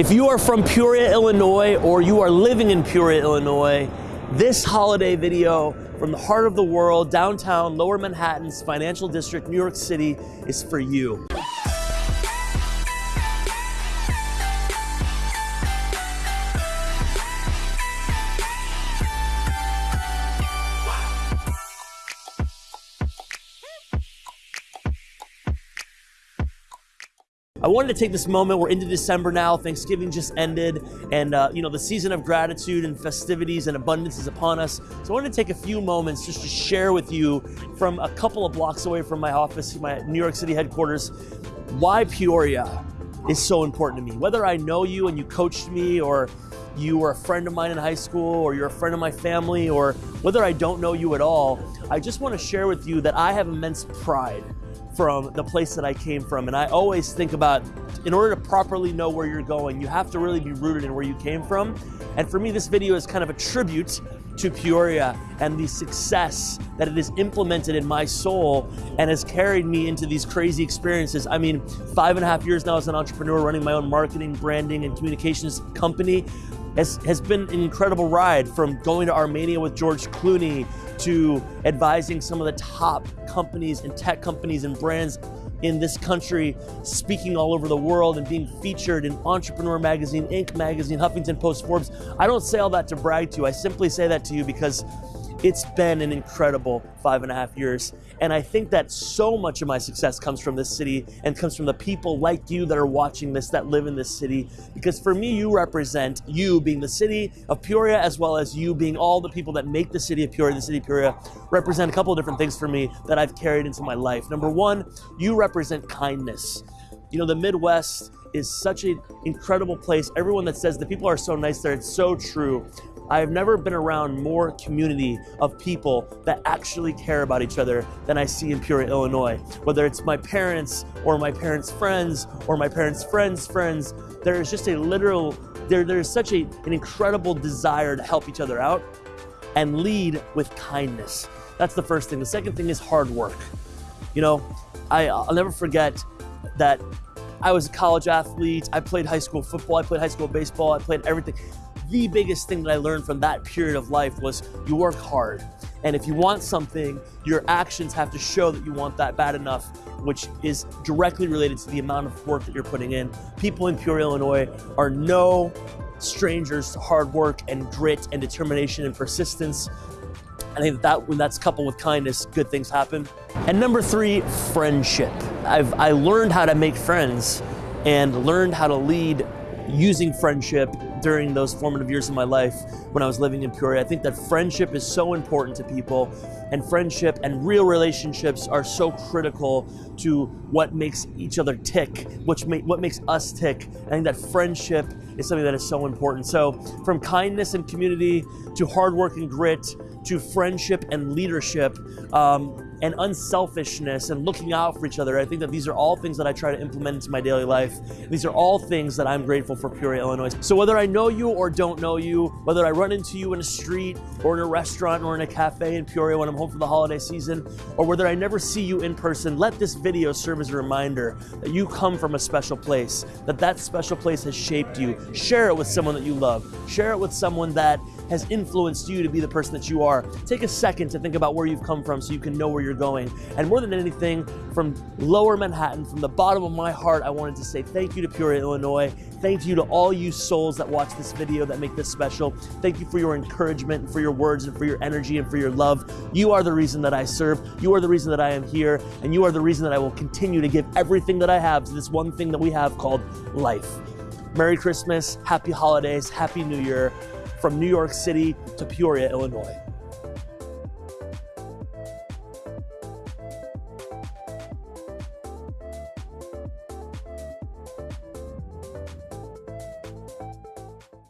If you are from Peoria, Illinois, or you are living in Peoria, Illinois, this holiday video from the heart of the world, downtown Lower Manhattan's financial district, New York City, is for you. I wanted to take this moment. We're into December now. Thanksgiving just ended, and uh, you know the season of gratitude and festivities and abundance is upon us. So I wanted to take a few moments just to share with you from a couple of blocks away from my office, my New York City headquarters, why Peoria is so important to me. Whether I know you and you coached me, or you were a friend of mine in high school, or you're a friend of my family, or whether I don't know you at all, I just want to share with you that I have immense pride from the place that I came from. And I always think about, in order to properly know where you're going, you have to really be rooted in where you came from. And for me, this video is kind of a tribute to Peoria and the success that it has implemented in my soul and has carried me into these crazy experiences. I mean, five and a half years now as an entrepreneur running my own marketing, branding, and communications company has, has been an incredible ride from going to Armenia with George Clooney to advising some of the top companies and tech companies and brands in this country, speaking all over the world and being featured in Entrepreneur Magazine, Inc. Magazine, Huffington Post, Forbes. I don't say all that to brag to you. I simply say that to you because it's been an incredible five and a half years. And I think that so much of my success comes from this city and comes from the people like you that are watching this, that live in this city. Because for me, you represent you being the city of Peoria, as well as you being all the people that make the city of Peoria, the city of Peoria, represent a couple of different things for me that I've carried into my life. Number one, you represent kindness. You know, the Midwest is such an incredible place. Everyone that says the people are so nice there, it's so true. I have never been around more community of people that actually care about each other than I see in Peoria, Illinois. Whether it's my parents or my parents' friends or my parents' friends' friends, there is just a literal, there, there's such a, an incredible desire to help each other out and lead with kindness. That's the first thing. The second thing is hard work. You know, I, I'll never forget that I was a college athlete. I played high school football. I played high school baseball. I played everything the biggest thing that I learned from that period of life was you work hard. And if you want something, your actions have to show that you want that bad enough, which is directly related to the amount of work that you're putting in. People in Peoria, Illinois are no strangers to hard work and grit and determination and persistence. I think that, that when that's coupled with kindness, good things happen. And number three, friendship. I've I learned how to make friends and learned how to lead using friendship during those formative years of my life when I was living in Peoria. I think that friendship is so important to people and friendship and real relationships are so critical to what makes each other tick, which make, what makes us tick. I think that friendship is something that is so important. So from kindness and community to hard work and grit to friendship and leadership, um, and unselfishness and looking out for each other. I think that these are all things that I try to implement into my daily life. These are all things that I'm grateful for Peoria, Illinois. So whether I know you or don't know you, whether I run into you in a street or in a restaurant or in a cafe in Peoria when I'm home for the holiday season, or whether I never see you in person, let this video serve as a reminder that you come from a special place, that that special place has shaped you. Share it with someone that you love. Share it with someone that has influenced you to be the person that you are. Take a second to think about where you've come from so you can know where you're going. And more than anything, from lower Manhattan, from the bottom of my heart, I wanted to say thank you to Peoria, Illinois. Thank you to all you souls that watch this video that make this special. Thank you for your encouragement, and for your words, and for your energy, and for your love. You are the reason that I serve. You are the reason that I am here. And you are the reason that I will continue to give everything that I have to this one thing that we have called life. Merry Christmas, Happy Holidays, Happy New Year from New York City to Peoria, Illinois.